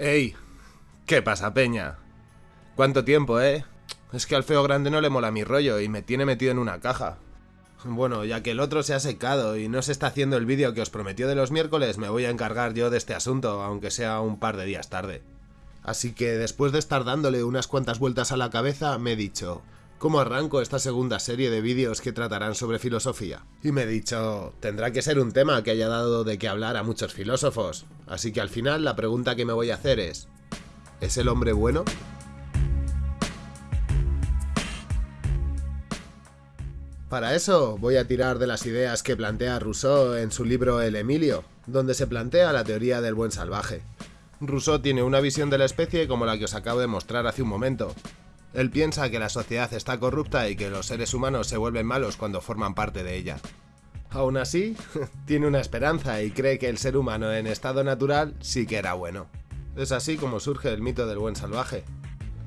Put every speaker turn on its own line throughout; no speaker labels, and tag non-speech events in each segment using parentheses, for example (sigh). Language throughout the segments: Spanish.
¡Ey! ¿Qué pasa, peña? ¿Cuánto tiempo, eh? Es que al feo grande no le mola mi rollo y me tiene metido en una caja. Bueno, ya que el otro se ha secado y no se está haciendo el vídeo que os prometió de los miércoles, me voy a encargar yo de este asunto, aunque sea un par de días tarde. Así que después de estar dándole unas cuantas vueltas a la cabeza, me he dicho, ¿cómo arranco esta segunda serie de vídeos que tratarán sobre filosofía? Y me he dicho, tendrá que ser un tema que haya dado de qué hablar a muchos filósofos. Así que al final la pregunta que me voy a hacer es, ¿es el hombre bueno? Para eso voy a tirar de las ideas que plantea Rousseau en su libro El Emilio, donde se plantea la teoría del buen salvaje. Rousseau tiene una visión de la especie como la que os acabo de mostrar hace un momento. Él piensa que la sociedad está corrupta y que los seres humanos se vuelven malos cuando forman parte de ella. Aún así, (laughs) tiene una esperanza y cree que el ser humano en estado natural sí que era bueno. Es así como surge el mito del buen salvaje.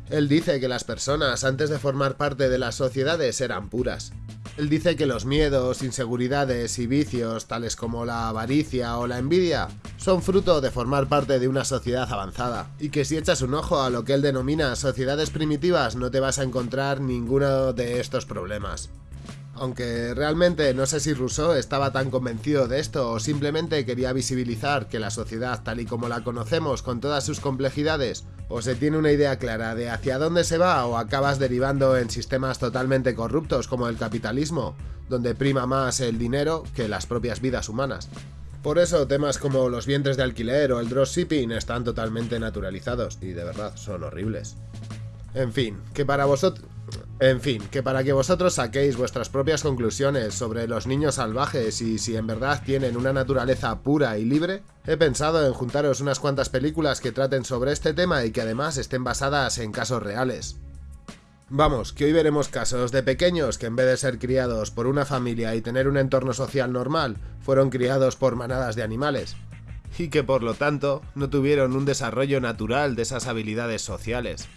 Él dice que las personas antes de formar parte de las sociedades eran puras, él dice que los miedos, inseguridades y vicios, tales como la avaricia o la envidia, son fruto de formar parte de una sociedad avanzada, y que si echas un ojo a lo que él denomina sociedades primitivas no te vas a encontrar ninguno de estos problemas. Aunque realmente no sé si Rousseau estaba tan convencido de esto o simplemente quería visibilizar que la sociedad tal y como la conocemos con todas sus complejidades, o se tiene una idea clara de hacia dónde se va o acabas derivando en sistemas totalmente corruptos como el capitalismo, donde prima más el dinero que las propias vidas humanas. Por eso temas como los vientres de alquiler o el dropshipping están totalmente naturalizados y de verdad son horribles. En fin, que para vosotros... En fin, que para que vosotros saquéis vuestras propias conclusiones sobre los niños salvajes y si en verdad tienen una naturaleza pura y libre, he pensado en juntaros unas cuantas películas que traten sobre este tema y que además estén basadas en casos reales. Vamos, que hoy veremos casos de pequeños que en vez de ser criados por una familia y tener un entorno social normal, fueron criados por manadas de animales. Y que por lo tanto no tuvieron un desarrollo natural de esas habilidades sociales.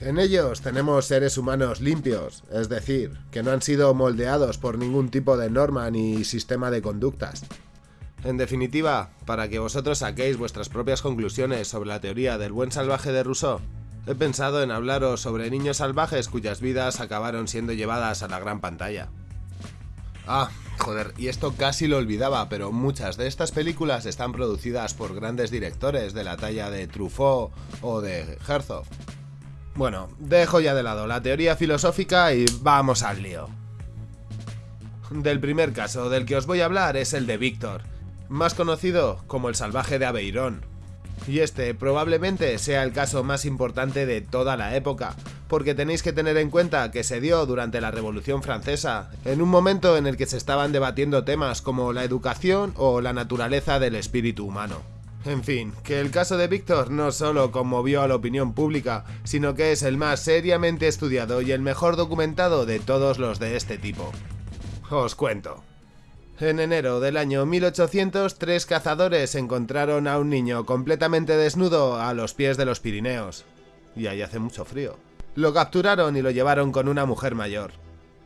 En ellos tenemos seres humanos limpios, es decir, que no han sido moldeados por ningún tipo de norma ni sistema de conductas. En definitiva, para que vosotros saquéis vuestras propias conclusiones sobre la teoría del buen salvaje de Rousseau, he pensado en hablaros sobre niños salvajes cuyas vidas acabaron siendo llevadas a la gran pantalla. Ah, joder, y esto casi lo olvidaba, pero muchas de estas películas están producidas por grandes directores de la talla de Truffaut o de Herzog. Bueno, dejo ya de lado la teoría filosófica y vamos al lío. Del primer caso del que os voy a hablar es el de Víctor, más conocido como el salvaje de Aveirón. Y este probablemente sea el caso más importante de toda la época, porque tenéis que tener en cuenta que se dio durante la Revolución Francesa, en un momento en el que se estaban debatiendo temas como la educación o la naturaleza del espíritu humano. En fin, que el caso de Víctor no solo conmovió a la opinión pública, sino que es el más seriamente estudiado y el mejor documentado de todos los de este tipo. Os cuento. En enero del año 1800, tres cazadores encontraron a un niño completamente desnudo a los pies de los Pirineos. Y ahí hace mucho frío. Lo capturaron y lo llevaron con una mujer mayor.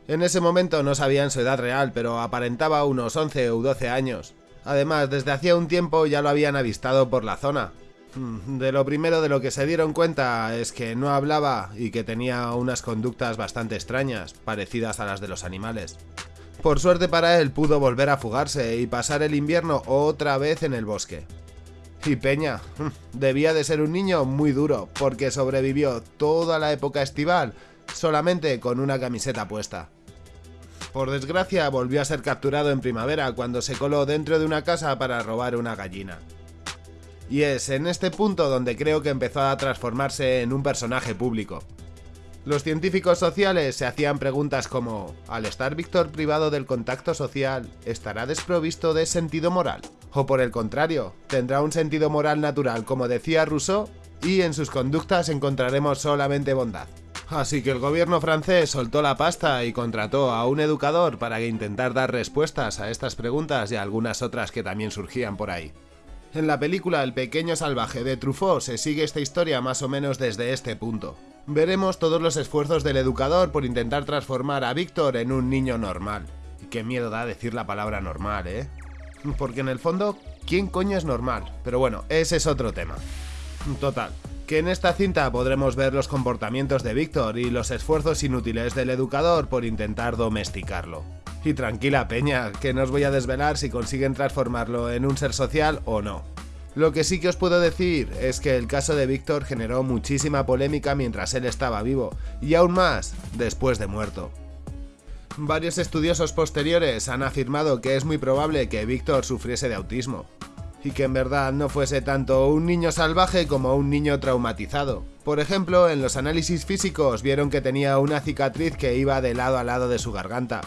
En ese momento no sabían su edad real, pero aparentaba unos 11 u 12 años. Además, desde hacía un tiempo ya lo habían avistado por la zona. Hmm, de lo primero de lo que se dieron cuenta es que no hablaba y que tenía unas conductas bastante extrañas, parecidas a las de los animales. Por suerte para él pudo volver a fugarse y pasar el invierno otra vez en el bosque. Y Peña, (laughs) debía de ser un niño muy duro, porque sobrevivió toda la época estival solamente con una camiseta puesta. Por desgracia, volvió a ser capturado en primavera cuando se coló dentro de una casa para robar una gallina. Y es en este punto donde creo que empezó a transformarse en un personaje público. Los científicos sociales se hacían preguntas como, al estar Víctor privado del contacto social, ¿estará desprovisto de sentido moral? O por el contrario, ¿tendrá un sentido moral natural como decía Rousseau? Y en sus conductas encontraremos solamente bondad. Así que el gobierno francés soltó la pasta y contrató a un educador para intentar dar respuestas a estas preguntas y a algunas otras que también surgían por ahí. En la película El pequeño salvaje de Truffaut se sigue esta historia más o menos desde este punto. Veremos todos los esfuerzos del educador por intentar transformar a Víctor en un niño normal. Y qué miedo da decir la palabra normal, ¿eh? Porque en el fondo, ¿quién coño es normal? Pero bueno, ese es otro tema. Total, que en esta cinta podremos ver los comportamientos de Víctor y los esfuerzos inútiles del educador por intentar domesticarlo. Y tranquila peña, que no os voy a desvelar si consiguen transformarlo en un ser social o no. Lo que sí que os puedo decir es que el caso de Víctor generó muchísima polémica mientras él estaba vivo, y aún más después de muerto. Varios estudiosos posteriores han afirmado que es muy probable que Víctor sufriese de autismo, y que en verdad no fuese tanto un niño salvaje como un niño traumatizado. Por ejemplo, en los análisis físicos vieron que tenía una cicatriz que iba de lado a lado de su garganta.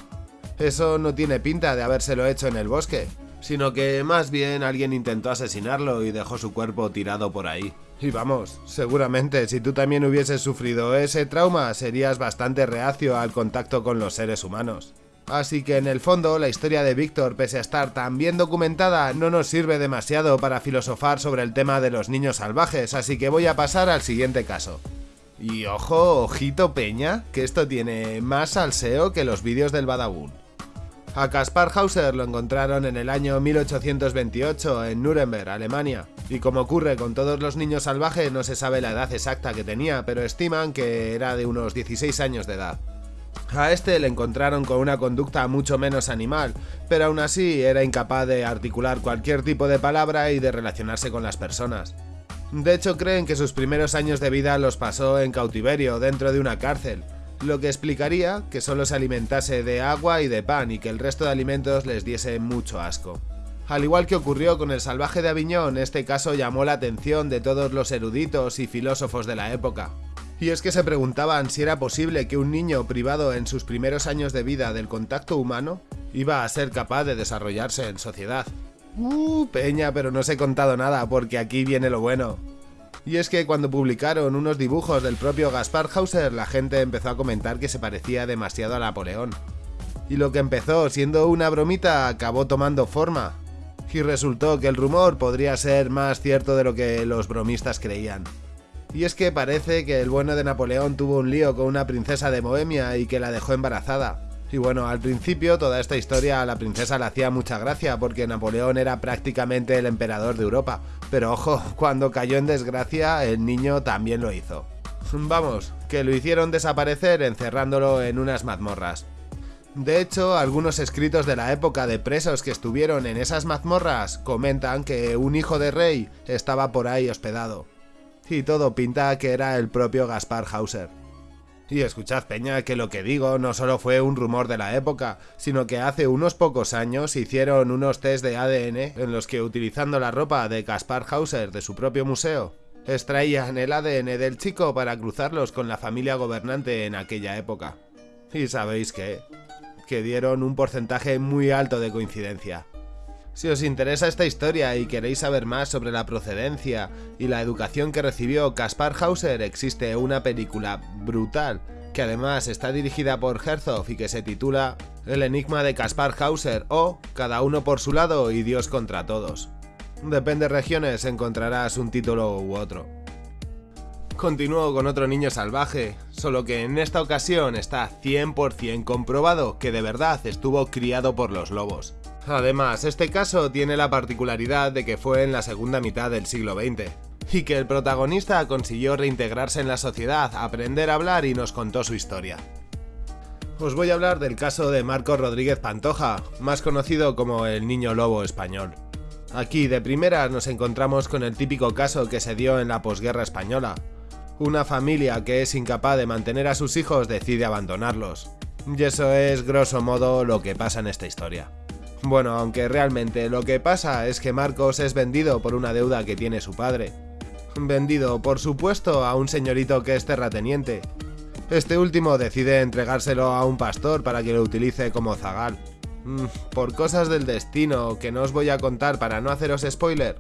Eso no tiene pinta de habérselo hecho en el bosque, sino que más bien alguien intentó asesinarlo y dejó su cuerpo tirado por ahí. Y vamos, seguramente si tú también hubieses sufrido ese trauma serías bastante reacio al contacto con los seres humanos. Así que en el fondo la historia de Víctor, pese a estar tan bien documentada, no nos sirve demasiado para filosofar sobre el tema de los niños salvajes, así que voy a pasar al siguiente caso. Y ojo, ojito peña, que esto tiene más salseo que los vídeos del Badabun. A Kaspar Hauser lo encontraron en el año 1828 en Nuremberg, Alemania, y como ocurre con todos los niños salvajes no se sabe la edad exacta que tenía, pero estiman que era de unos 16 años de edad. A este le encontraron con una conducta mucho menos animal, pero aún así era incapaz de articular cualquier tipo de palabra y de relacionarse con las personas. De hecho creen que sus primeros años de vida los pasó en cautiverio dentro de una cárcel, lo que explicaría que solo se alimentase de agua y de pan y que el resto de alimentos les diese mucho asco. Al igual que ocurrió con el salvaje de Aviñón, este caso llamó la atención de todos los eruditos y filósofos de la época. Y es que se preguntaban si era posible que un niño privado en sus primeros años de vida del contacto humano iba a ser capaz de desarrollarse en sociedad. Uh, peña, pero no os he contado nada porque aquí viene lo bueno. Y es que cuando publicaron unos dibujos del propio Gaspar Hauser, la gente empezó a comentar que se parecía demasiado a Napoleón. Y lo que empezó siendo una bromita acabó tomando forma. Y resultó que el rumor podría ser más cierto de lo que los bromistas creían. Y es que parece que el bueno de Napoleón tuvo un lío con una princesa de Bohemia y que la dejó embarazada. Y bueno, al principio toda esta historia a la princesa le hacía mucha gracia porque Napoleón era prácticamente el emperador de Europa. Pero ojo, (laughs) cuando cayó en desgracia el niño también lo hizo. (laughs) Vamos, que lo hicieron desaparecer encerrándolo en unas mazmorras. De hecho, algunos escritos de la época de presos que estuvieron en esas mazmorras comentan que un hijo de rey estaba por ahí hospedado. Y todo pinta que era el propio Gaspar Hauser. Y escuchad Peña que lo que digo no solo fue un rumor de la época, sino que hace unos pocos años hicieron unos test de ADN en los que utilizando la ropa de Kaspar Hauser de su propio museo, extraían el ADN del chico para cruzarlos con la familia gobernante en aquella época. Y sabéis qué, que dieron un porcentaje muy alto de coincidencia. Si os interesa esta historia y queréis saber más sobre la procedencia y la educación que recibió Kaspar Hauser, existe una película brutal que además está dirigida por Herzog y que se titula El enigma de Kaspar Hauser o Cada uno por su lado y Dios contra todos. Depende de regiones encontrarás un título u otro. Continúo con otro niño salvaje, solo que en esta ocasión está 100% comprobado que de verdad estuvo criado por los lobos. Además, este caso tiene la particularidad de que fue en la segunda mitad del siglo XX, y que el protagonista consiguió reintegrarse en la sociedad, aprender a hablar y nos contó su historia. Os voy a hablar del caso de Marcos Rodríguez Pantoja, más conocido como el niño lobo español. Aquí de primera nos encontramos con el típico caso que se dio en la posguerra española. Una familia que es incapaz de mantener a sus hijos decide abandonarlos. Y eso es grosso modo lo que pasa en esta historia. Bueno, aunque realmente lo que pasa es que Marcos es vendido por una deuda que tiene su padre. Vendido, por supuesto, a un señorito que es terrateniente. Este último decide entregárselo a un pastor para que lo utilice como zagal. Mm, por cosas del destino que no os voy a contar para no haceros spoiler,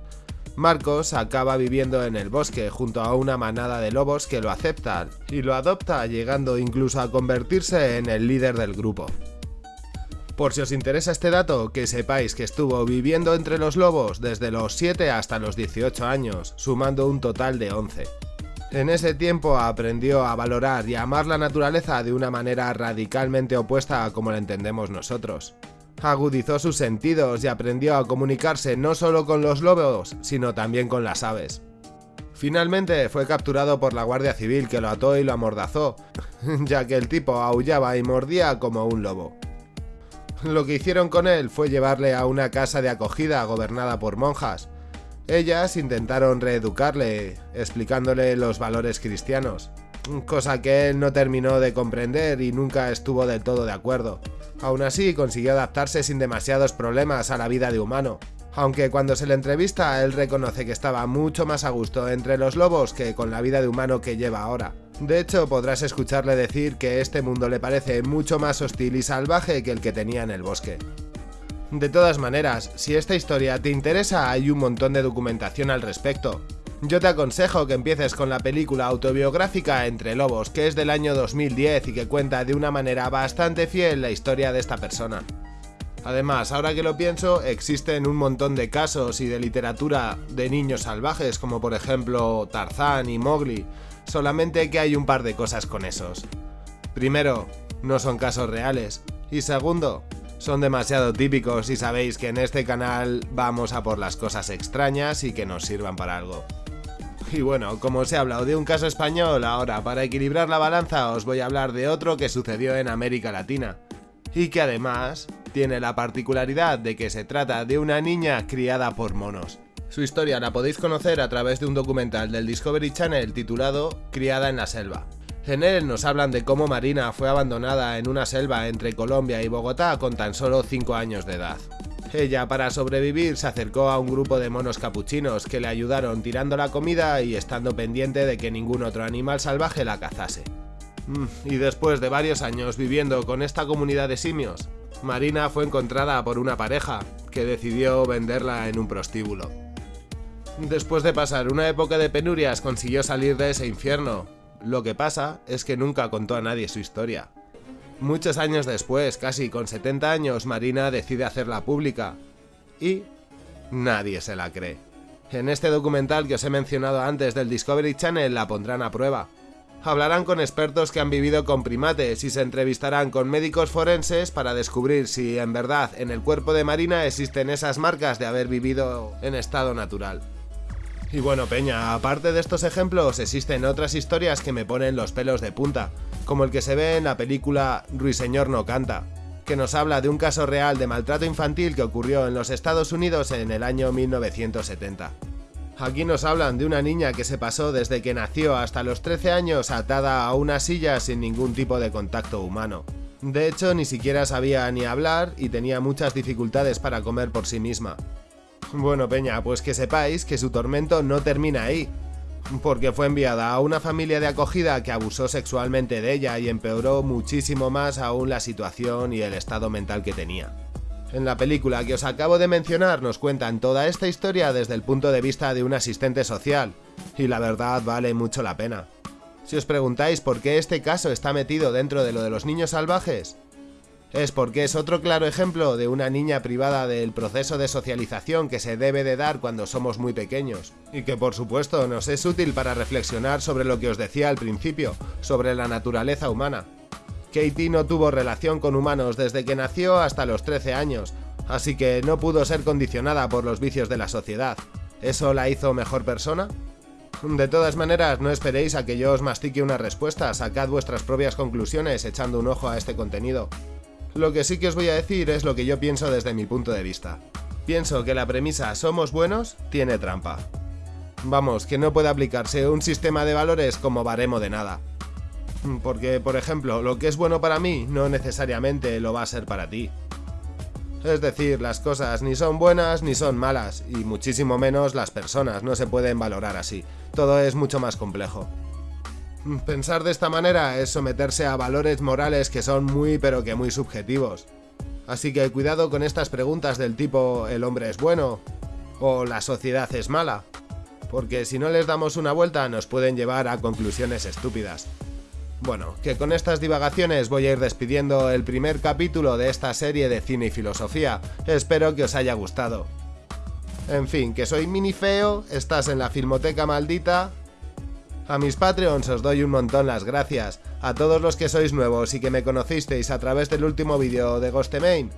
Marcos acaba viviendo en el bosque junto a una manada de lobos que lo aceptan y lo adopta llegando incluso a convertirse en el líder del grupo. Por si os interesa este dato, que sepáis que estuvo viviendo entre los lobos desde los 7 hasta los 18 años, sumando un total de 11. En ese tiempo aprendió a valorar y amar la naturaleza de una manera radicalmente opuesta a como la entendemos nosotros. Agudizó sus sentidos y aprendió a comunicarse no solo con los lobos, sino también con las aves. Finalmente fue capturado por la Guardia Civil que lo ató y lo amordazó, (laughs) ya que el tipo aullaba y mordía como un lobo. (laughs) Lo que hicieron con él fue llevarle a una casa de acogida gobernada por monjas. Ellas intentaron reeducarle, explicándole los valores cristianos, cosa que él no terminó de comprender y nunca estuvo del todo de acuerdo. Aún así, consiguió adaptarse sin demasiados problemas a la vida de humano, aunque cuando se le entrevista él reconoce que estaba mucho más a gusto entre los lobos que con la vida de humano que lleva ahora. De hecho, podrás escucharle decir que este mundo le parece mucho más hostil y salvaje que el que tenía en el bosque. De todas maneras, si esta historia te interesa hay un montón de documentación al respecto. Yo te aconsejo que empieces con la película autobiográfica Entre Lobos, que es del año 2010 y que cuenta de una manera bastante fiel la historia de esta persona. Además, ahora que lo pienso, existen un montón de casos y de literatura de niños salvajes, como por ejemplo Tarzán y Mowgli, solamente que hay un par de cosas con esos. Primero, no son casos reales, y segundo, son demasiado típicos y sabéis que en este canal vamos a por las cosas extrañas y que nos sirvan para algo. Y bueno, como os he hablado de un caso español, ahora para equilibrar la balanza os voy a hablar de otro que sucedió en América Latina, y que además tiene la particularidad de que se trata de una niña criada por monos. Su historia la podéis conocer a través de un documental del Discovery Channel titulado Criada en la selva. En él nos hablan de cómo Marina fue abandonada en una selva entre Colombia y Bogotá con tan solo 5 años de edad. Ella para sobrevivir se acercó a un grupo de monos capuchinos que le ayudaron tirando la comida y estando pendiente de que ningún otro animal salvaje la cazase. Mm, y después de varios años viviendo con esta comunidad de simios, Marina fue encontrada por una pareja que decidió venderla en un prostíbulo. Después de pasar una época de penurias consiguió salir de ese infierno. Lo que pasa es que nunca contó a nadie su historia. Muchos años después, casi con 70 años, Marina decide hacerla pública. Y nadie se la cree. En este documental que os he mencionado antes del Discovery Channel la pondrán a prueba hablarán con expertos que han vivido con primates y se entrevistarán con médicos forenses para descubrir si en verdad en el cuerpo de Marina existen esas marcas de haber vivido en estado natural. Y bueno, Peña, aparte de estos ejemplos, existen otras historias que me ponen los pelos de punta, como el que se ve en la película Ruiseñor no canta, que nos habla de un caso real de maltrato infantil que ocurrió en los Estados Unidos en el año 1970. Aquí nos hablan de una niña que se pasó desde que nació hasta los 13 años atada a una silla sin ningún tipo de contacto humano. De hecho, ni siquiera sabía ni hablar y tenía muchas dificultades para comer por sí misma. Bueno, Peña, pues que sepáis que su tormento no termina ahí, porque fue enviada a una familia de acogida que abusó sexualmente de ella y empeoró muchísimo más aún la situación y el estado mental que tenía. En la película que os acabo de mencionar nos cuentan toda esta historia desde el punto de vista de un asistente social, y la verdad vale mucho la pena. Si os preguntáis por qué este caso está metido dentro de lo de los niños salvajes, es porque es otro claro ejemplo de una niña privada del proceso de socialización que se debe de dar cuando somos muy pequeños, y que por supuesto nos es útil para reflexionar sobre lo que os decía al principio, sobre la naturaleza humana. Katie no tuvo relación con humanos desde que nació hasta los 13 años, así que no pudo ser condicionada por los vicios de la sociedad. ¿Eso la hizo mejor persona? De todas maneras, no esperéis a que yo os mastique una respuesta, sacad vuestras propias conclusiones echando un ojo a este contenido. Lo que sí que os voy a decir es lo que yo pienso desde mi punto de vista. Pienso que la premisa somos buenos tiene trampa. Vamos, que no puede aplicarse un sistema de valores como baremo de nada. Porque, por ejemplo, lo que es bueno para mí no necesariamente lo va a ser para ti. Es decir, las cosas ni son buenas ni son malas, y muchísimo menos las personas, no se pueden valorar así. Todo es mucho más complejo. Pensar de esta manera es someterse a valores morales que son muy pero que muy subjetivos. Así que cuidado con estas preguntas del tipo ¿el hombre es bueno? o ¿la sociedad es mala? Porque si no les damos una vuelta nos pueden llevar a conclusiones estúpidas. Bueno, que con estas divagaciones voy a ir despidiendo el primer capítulo de esta serie de cine y filosofía. Espero que os haya gustado. En fin, que soy mini feo, estás en la filmoteca maldita. A mis Patreons os doy un montón las gracias. A todos los que sois nuevos y que me conocisteis a través del último vídeo de Ghostemain,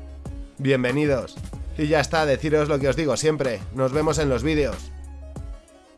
bienvenidos. Y ya está, deciros lo que os digo siempre, nos vemos en los vídeos.